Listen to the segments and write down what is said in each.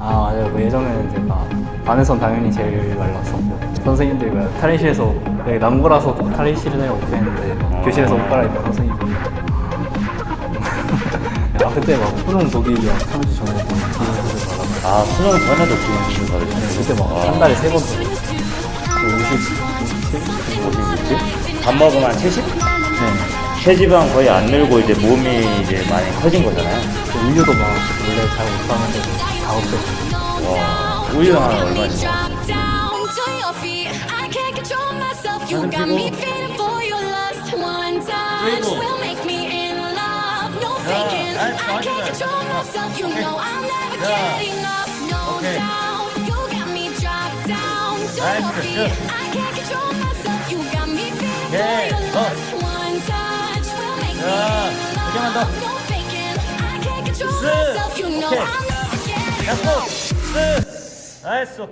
아 맞아요. 그 예전에는 제가 반에선 당연히 제일 말랐었고 선생님들이 그 탈의실에서 여기 남고라서 탈의실을 해요 했는데 막 교실에서 옷 갈아입고 선생님이 아 그때 막 수능 독일이랑 3주 전에 받았는데 아 수능 전에도 기본수술 받으셨어요? 그때 막 아, 한 달에 세번 받았어요. 50, 56지? 밥 먹으면 한 70? 57? 네. 체지방 거의 안 늘고 이제 몸이 이제 많이 커진 거잖아요. 그 우유도 막 원래 잘 못 사는데도 다 없애고 와, 우유 하나 얼마지? Drop down to your feet. I can't control myself. You got me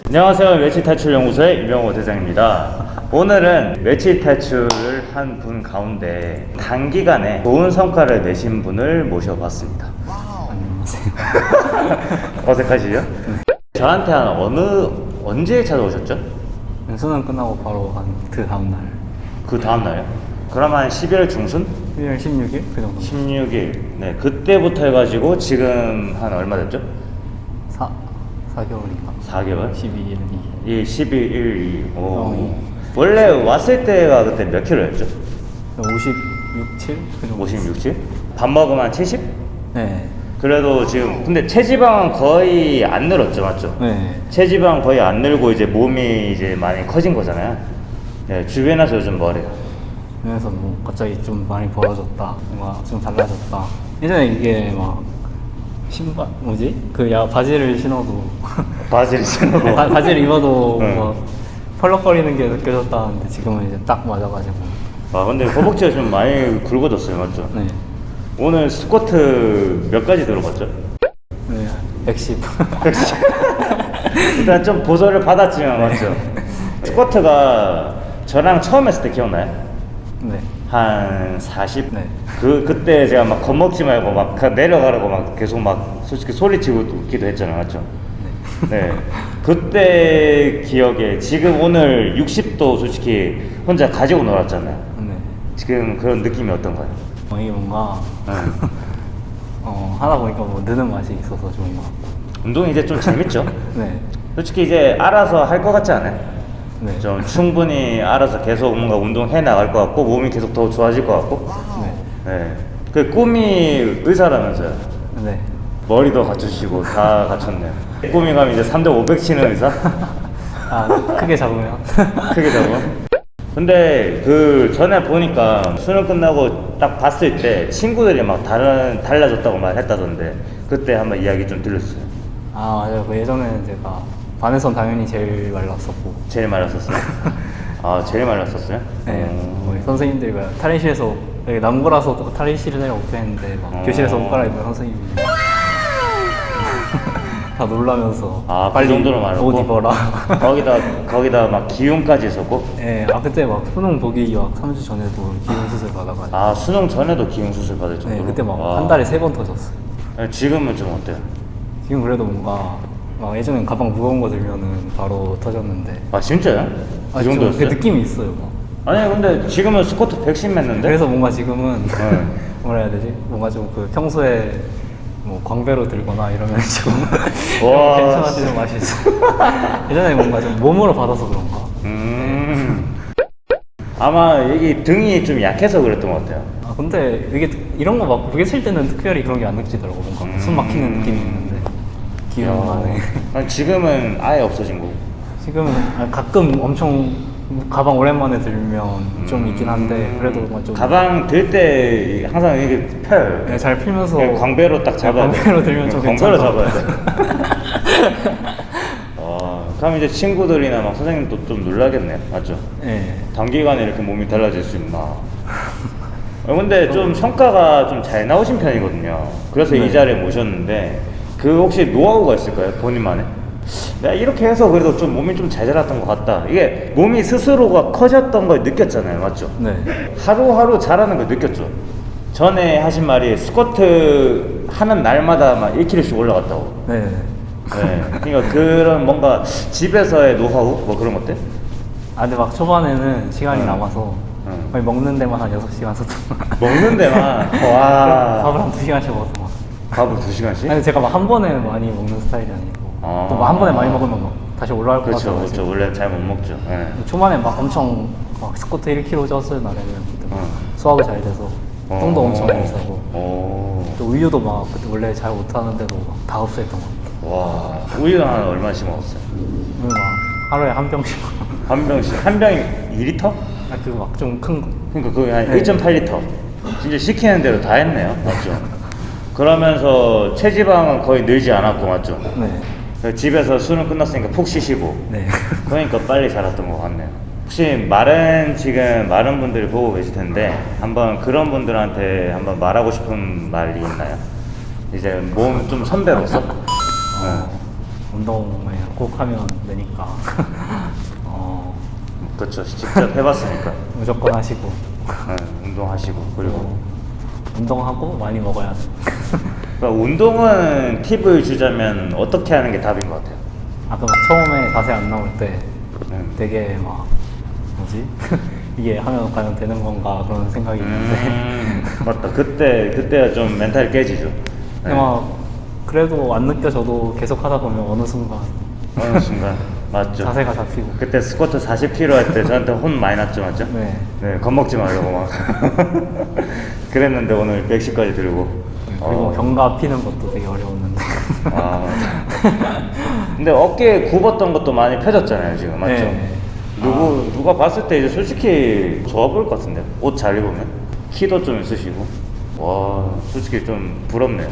안녕하세요. 외치 탈출 연구소의 이병호 대장입니다. 오늘은 외치 탈출을 한 분 가운데 단기간에 좋은 성과를 내신 분을 모셔봤습니다. 어색하시죠? 저한테 한 어느 언제 찾아오셨죠? 수능 끝나고 바로 한 그 다음 날 그 다음 날요? 그럼 한 11월 중순? 1월 16일 그 정도 16일. 네, 그때부터 해가지고 지금 한 얼마 됐죠? 4, 4개월인가 4개월? 12일 2이 11일 2. 오. 어. 원래 왔을 때가 그때 몇 킬로였죠? 56, 7? 그 정도 56, 7? 밥 먹으면 한 70? 네 그래도 지금 근데 체지방은 거의 안 늘었죠, 맞죠? 네. 체지방 거의 안 늘고 이제 몸이 이제 많이 커진 거잖아요. 네, 주변에서 요즘 뭐래요? 그래서 뭐 갑자기 좀 많이 벌어졌다 뭔가 좀 달라졌다 예전에 이게 막 신발 뭐지? 그 야 바지를 신어도 바지를 신어도 바, 바지를 입어도 네. 막 펄럭거리는 게 느껴졌다는데 지금은 이제 딱 맞아가지고 아 근데 허벅지가 좀 많이 굵어졌어요, 맞죠? 네, 오늘 스쿼트 몇 가지 들어봤죠? 네 110. 일단 좀 보조를 받았지만 맞죠? 스쿼트가 저랑 처음 했을 때 기억나요? 네. 한 40? 네. 그, 그때 제가 막 겁먹지 말고 막 가- 내려가라고 막 계속 막 솔직히 소리치고 웃기도 했잖아요. 맞죠? 네. 그때 기억에 지금 오늘 60도 솔직히 혼자 가지고 놀았잖아요. 네. 지금 그런 느낌이 어떤가요? 어, 이게 뭔가 네. 어, 하다 보니까 뭐 느는 맛이 있어서 좋은 것 같고. 운동이 이제 좀 재밌죠? 네. 솔직히 이제 알아서 할 것 같지 않아요? 네. 좀 충분히 알아서 계속 뭔가 운동해 나갈 것 같고 몸이 계속 더 좋아질 것 같고 네. 네. 그 꿈이 의사라면서요 네. 머리도 갖추시고 다 갖췄네요 꿈이 가면 이제 3대 500 치는 의사? 아, 크게 잡으면. 크게 잡아 근데 그 전에 보니까 수능 끝나고 딱 봤을 때 친구들이 막 다른 달라졌다고 말했다던데 그때 한번 이야기 좀 들려주세요 아, 맞아요. 그 예전에는 제가 반에선 당연히 제일 말랐었고. 제일 말랐었어요? 아 제일 말랐었어요? 네. 선생님들이 그 탈의실에서 남고라서 탈의실을 해요 했는데 막 어. 교실에서 옷 갈아입는 선생님이 다 놀라면서 아, 그 빨리 정도로 말하고? 옷 입어라. 거기다 거기다 막 기운까지 있었고 네, 아 그때 막 수능 보기 막 3주 전에도 기운 수술 받아가지고. 아 수능 전에도 기운 수술 받을 네, 정도로 그때 막 와. 한 달에 세 번 터졌어요. 네, 지금은 좀 어때요? 지금 그래도 뭔가 막 예전엔 가방 무거운 거 들면은 바로 터졌는데 아 진짜요? 그 아, 좀 정도였어요? 그 느낌이 있어요. 막. 아니 근데 지금은 스쿼트 110 맸는데 그래서 뭔가 지금은 네. 뭐라 해야 되지? 뭔가 좀 그 평소에 뭐 광배로 들거나 이러면 좀 와, 괜찮아지는 맛이 있어. 예전에 뭔가 좀 몸으로 받아서 그런가. 음 아마 여기 등이 좀 약해서 그랬던 것 같아요 아 근데 이게 이런 거 막 무게 칠 때는 특별히 그런 게 안 느껴지더라고. 뭔가 숨 막히는 느낌이 있는데 안에. 아니, 지금은 아예 없어진 거고 지금은 아, 가끔 엄청 가방 오랜만에 들면 좀 있긴 한데 그래도 뭔가 좀 가방 들 때 항상 이게 펴요 네, 잘 그냥 광배로 딱 잡아야 돼 광배로 들면 좀 광배로 괜찮다. 잡아야 돼 어, 그럼 이제 친구들이나 막 선생님도 좀 놀라겠네 맞죠? 네. 단기간에 이렇게 몸이 달라질 수 있나 어, 근데 좀 성과가 좀 잘 나오신 편이거든요 그래서 네. 이 자리에 모셨는데 그 혹시 노하우가 있을까요? 본인만의? 내가 이렇게 해서 그래도 좀 몸이 좀 잘 자랐던 것 같다 이게 몸이 스스로가 커졌던 걸 느꼈잖아요 맞죠? 네. 하루하루 잘하는 걸 느꼈죠 전에 하신 말이 스쿼트 하는 날마다 막 1kg씩 올라갔다고 네. 네. 그러니까 그런 뭔가 집에서의 노하우 뭐 그런 것들? 아 근데 막 초반에는 시간이 응. 남아서 응. 거의 먹는 데만 한 6시간 썼던 먹는 데만 밥을 와한 2시간씩 먹어서 막 밥을 두 시간씩? 아니 제가 막 한 번에 많이 먹는 스타일이 아니고 아. 또막한 번에 많이 먹으면 막 다시 올라올 것 그렇죠, 같아서 그렇죠. 원래 잘 못 먹죠. 네. 초반에 막 엄청 막 스쿼트 1kg 쪘을 날에는 그때 막 응. 수학이 잘 돼서 똥도 엄청 많이 싸고 오. 또 우유도 막 그때 원래 잘 못하는데도 막다 흡수했던 것 같아요 와 우유는 한 얼마씩 먹었어요? 우유 막 하루에 한 병씩 한 병씩 한 병이 2리터? 아 그거 막 좀 큰거 그러니까 거의 한 네. 1.8리터. 진짜 시키는 대로 다 했네요, 맞죠? 그러면서 체지방은 거의 늘지 않았고 맞죠? 네. 집에서 수능 끝났으니까 푹 쉬시고 네. 그러니까 빨리 자랐던 것 같네요. 혹시 마른 지금 마른 분들이 보고 계실 텐데 한번 그런 분들한테 한번 말하고 싶은 말이 있나요? 이제 몸 좀 선배로서 어, 운동을 꼭 하면 되니까 어, 그렇죠 직접 해봤으니까 무조건 하시고 네, 운동하시고 그리고 운동하고 많이 먹어야 돼. 그러니까 운동은 팁을 주자면 어떻게 하는 게 답인 것 같아요. 아까 막 처음에 자세 안 나올 때 음. 되게 막 뭐지 이게 하면 과연 되는 건가 그런 생각이 있는데 음, 맞다. 그때 그때가 좀 멘탈이 깨지죠. 네. 근데 막 그래도 안 느껴져도 계속 하다 보면 어느 순간 어느 순간 맞죠. 자세가 잡히고 그때 스쿼트 40kg 할 때 저한테 혼 많이 났죠, 맞죠? 네. 네, 겁먹지 말라고 막. 그랬는데 오늘 110까지 들고. 그리고 어. 견갑 피는 것도 되게 어려웠는데 아. 근데 어깨 굽었던 것도 많이 펴졌잖아요, 지금 맞죠? 네. 누구 누가 봤을 때 이제 솔직히 좋아 보일 것 같은데 옷 잘 입으면 키도 좀 있으시고 와 솔직히 좀 부럽네요.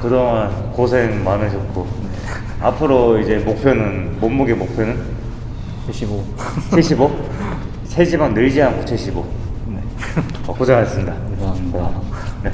그동안 고생 많으셨고 앞으로 이제 목표는 몸무게 목표는 75 75? 체지방 늘지 않고 75. 네. 어, 고생하셨습니다. 감사합니다. 네.